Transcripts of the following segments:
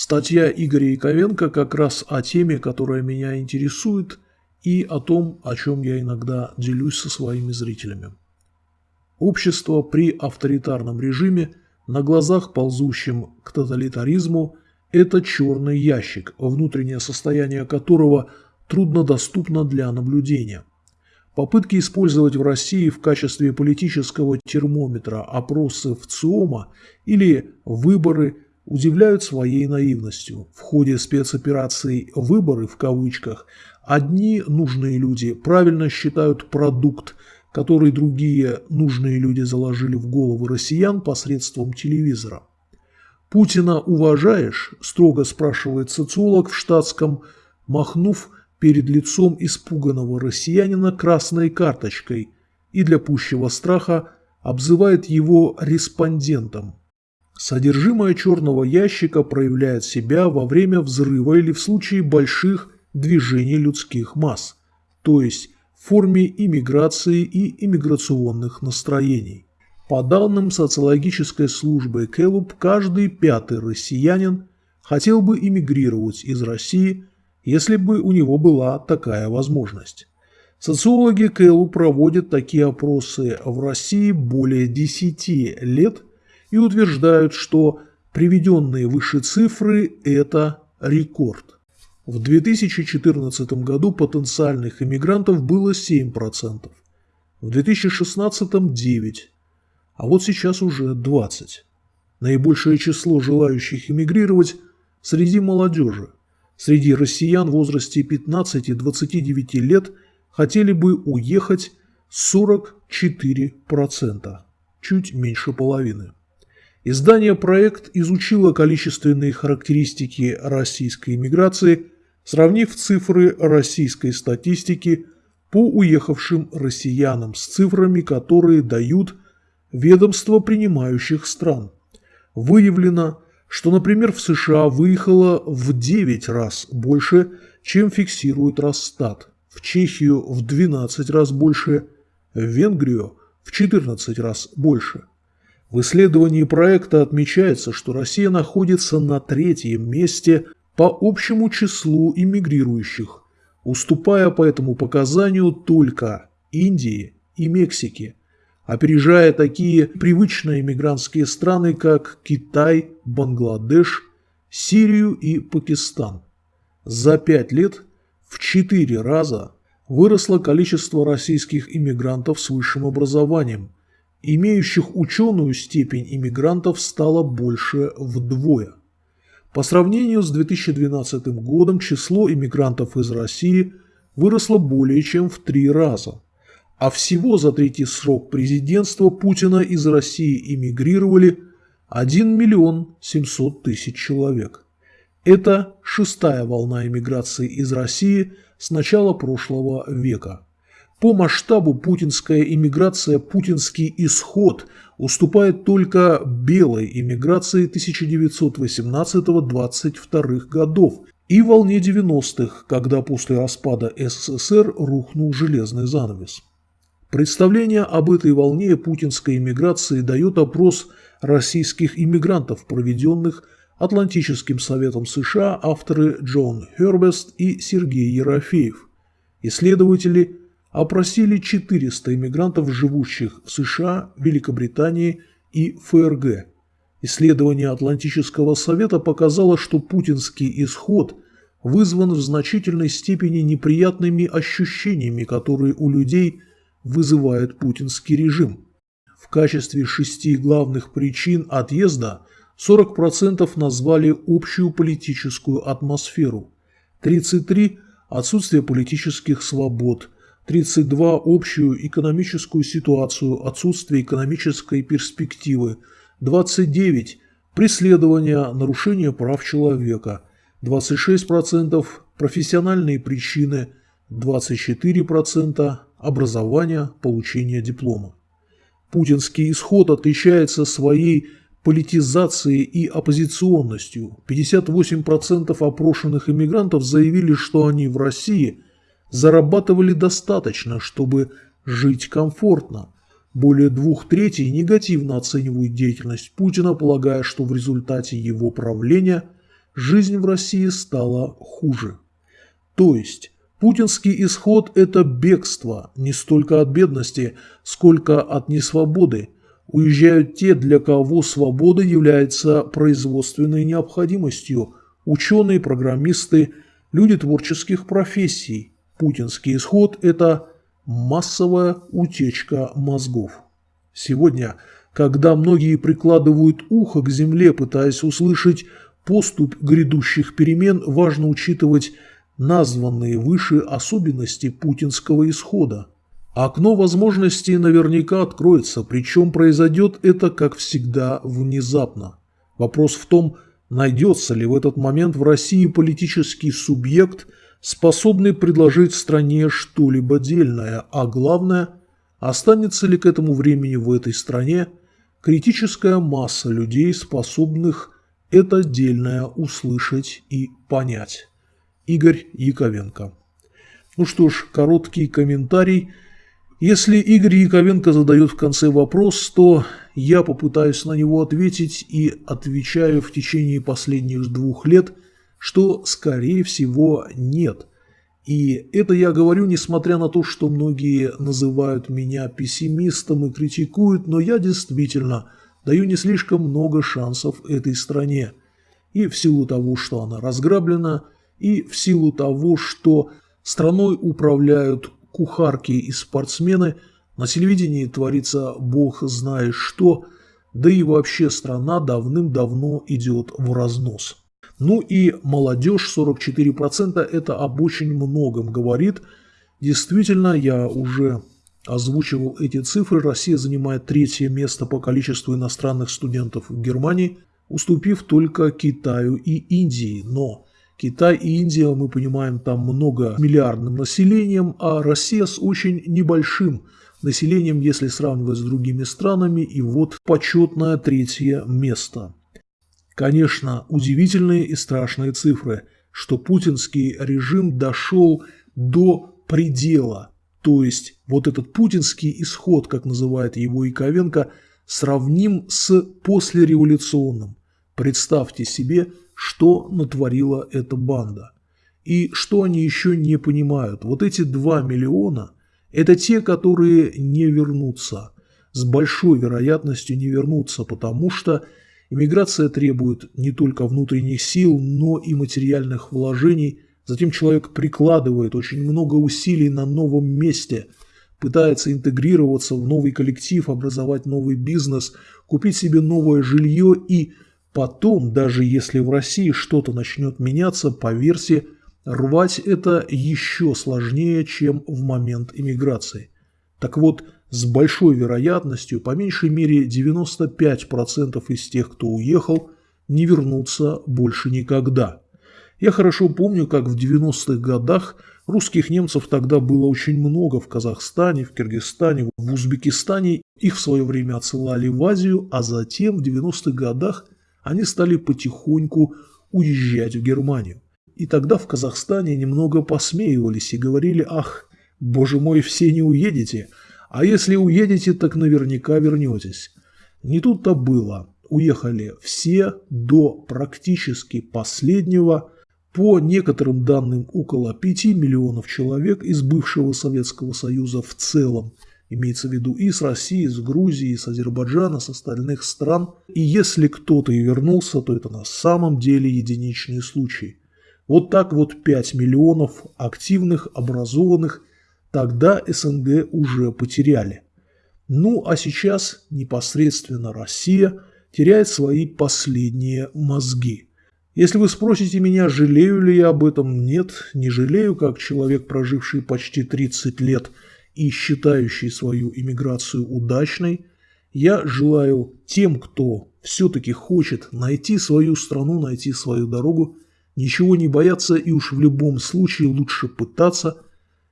Статья Игоря Яковенко как раз о теме, которая меня интересует, и о том, о чем я иногда делюсь со своими зрителями. Общество при авторитарном режиме, на глазах ползущем к тоталитаризму, это черный ящик, внутреннее состояние которого труднодоступно для наблюдения. Попытки использовать в России в качестве политического термометра опросы в ЦИОМа или выборы удивляют своей наивностью. В ходе спецоперации «выборы» в кавычках одни нужные люди правильно считают продукт, который другие нужные люди заложили в головы россиян посредством телевизора. «Путина уважаешь?» – строго спрашивает социолог в штатском, махнув перед лицом испуганного россиянина красной карточкой и для пущего страха обзывает его респондентом. Содержимое черного ящика проявляет себя во время взрыва или в случае больших движений людских масс, то есть в форме иммиграции и иммиграционных настроений. По данным социологической службы Кэллуп, каждый пятый россиянин хотел бы иммигрировать из России – если бы у него была такая возможность. Социологи КЛУ проводят такие опросы в России более 10 лет и утверждают, что приведенные выше цифры – это рекорд. В 2014 году потенциальных иммигрантов было 7%, в 2016 – 9%, а вот сейчас уже 20%. Наибольшее число желающих эмигрировать среди молодежи Среди россиян в возрасте 15-29 лет хотели бы уехать 44%, чуть меньше половины. Издание «Проект» изучило количественные характеристики российской иммиграции, сравнив цифры российской статистики по уехавшим россиянам с цифрами, которые дают ведомства принимающих стран. Выявлено, что, например, в США выехало в 9 раз больше, чем фиксирует Росстат, в Чехию в 12 раз больше, в Венгрию в 14 раз больше. В исследовании проекта отмечается, что Россия находится на третьем месте по общему числу иммигрирующих, уступая по этому показанию только Индии и Мексике опережая такие привычные мигрантские страны, как Китай, Бангладеш, Сирию и Пакистан. За пять лет в четыре раза выросло количество российских иммигрантов с высшим образованием. Имеющих ученую степень иммигрантов стало больше вдвое. По сравнению с 2012 годом число иммигрантов из России выросло более чем в три раза – а всего за третий срок президентства Путина из России эмигрировали 1 миллион 700 тысяч человек. Это шестая волна эмиграции из России с начала прошлого века. По масштабу путинская иммиграция, путинский исход уступает только белой иммиграции 1918-22 годов и волне 90-х, когда после распада СССР рухнул железный занавес. Представление об этой волне путинской иммиграции дает опрос российских иммигрантов, проведенных Атлантическим советом США авторы Джон Хербест и Сергей Ерофеев. Исследователи опросили 400 иммигрантов, живущих в США, Великобритании и ФРГ. Исследование Атлантического совета показало, что путинский исход вызван в значительной степени неприятными ощущениями, которые у людей – вызывает путинский режим. В качестве шести главных причин отъезда 40% назвали общую политическую атмосферу, 33% – отсутствие политических свобод, 32% – общую экономическую ситуацию, отсутствие экономической перспективы, 29% – преследование, нарушение прав человека, 26% – профессиональные причины, 24% образования, получения диплома. Путинский исход отличается своей политизацией и оппозиционностью. 58% опрошенных иммигрантов заявили, что они в России зарабатывали достаточно, чтобы жить комфортно. Более двух третей негативно оценивают деятельность Путина, полагая, что в результате его правления жизнь в России стала хуже. То есть путинский исход – это бегство не столько от бедности, сколько от несвободы. Уезжают те, для кого свобода является производственной необходимостью – ученые, программисты, люди творческих профессий. Путинский исход – это массовая утечка мозгов. Сегодня, когда многие прикладывают ухо к земле, пытаясь услышать поступь грядущих перемен, важно учитывать названные выше особенности путинского исхода. Окно возможностей наверняка откроется, причем произойдет это, как всегда, внезапно. Вопрос в том, найдется ли в этот момент в России политический субъект – способный предложить стране что-либо дельное, а главное, останется ли к этому времени в этой стране критическая масса людей, способных это дельное услышать и понять. Игорь Яковенко. Ну что ж, короткий комментарий. Если Игорь Яковенко задает в конце вопрос, то я попытаюсь на него ответить и отвечаю в течение последних двух лет – что, скорее всего, нет. И это я говорю, несмотря на то, что многие называют меня пессимистом и критикуют, но я действительно даю не слишком много шансов этой стране. И в силу того, что она разграблена, и в силу того, что страной управляют кухарки и спортсмены, на телевидении творится бог знает что, да и вообще страна давным-давно идет в разнос. Ну и молодежь 44% это об очень многом говорит. Действительно, я уже озвучивал эти цифры. Россия занимает третье место по количеству иностранных студентов в Германии, уступив только Китаю и Индии. Но Китай и Индия, мы понимаем, там много миллиардным населением, а Россия с очень небольшим населением, если сравнивать с другими странами, и вот почетное третье место. Конечно, удивительные и страшные цифры, что путинский режим дошел до предела. То есть вот этот путинский исход, как называет его Яковенко, сравним с послереволюционным. Представьте себе, что натворила эта банда. И что они еще не понимают. Вот эти 2 миллиона – это те, которые не вернутся. С большой вероятностью не вернутся, потому что Иммиграция требует не только внутренних сил, но и материальных вложений. Затем человек прикладывает очень много усилий на новом месте, пытается интегрироваться в новый коллектив, образовать новый бизнес, купить себе новое жилье и потом, даже если в России что-то начнет меняться, поверьте, рвать это еще сложнее, чем в момент иммиграции. Так вот, с большой вероятностью, по меньшей мере 95% из тех, кто уехал, не вернутся больше никогда. Я хорошо помню, как в 90-х годах русских немцев тогда было очень много в Казахстане, в Киргизстане, в Узбекистане. Их в свое время отсылали в Азию, а затем в 90-х годах они стали потихоньку уезжать в Германию. И тогда в Казахстане немного посмеивались и говорили «Ах, боже мой, все не уедете», а если уедете, так наверняка вернетесь. Не тут-то было. Уехали все до практически последнего, по некоторым данным около 5 миллионов человек из бывшего Советского Союза в целом. Имеется в виду и с России, и с Грузии, и с Азербайджана, с остальных стран. И если кто-то и вернулся, то это на самом деле единичный случай. Вот так вот 5 миллионов активных, образованных тогда СНГ уже потеряли. Ну а сейчас непосредственно Россия теряет свои последние мозги. Если вы спросите меня, жалею ли я об этом, нет, не жалею, как человек, проживший почти 30 лет и считающий свою иммиграцию удачной. Я желаю тем, кто все-таки хочет найти свою страну, найти свою дорогу, ничего не бояться и уж в любом случае лучше пытаться –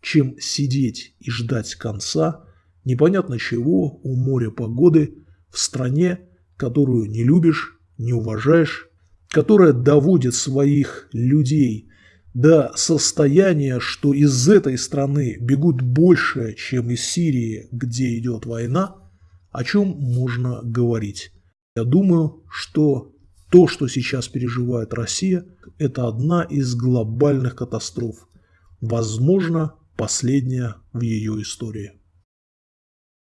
чем сидеть и ждать конца непонятно чего у моря погоды в стране, которую не любишь, не уважаешь, которая доводит своих людей до состояния, что из этой страны бегут больше, чем из Сирии, где идет война, о чем можно говорить. Я думаю, что То, что сейчас переживает Россия, это одна из глобальных катастроф. Возможно, последняя в ее истории.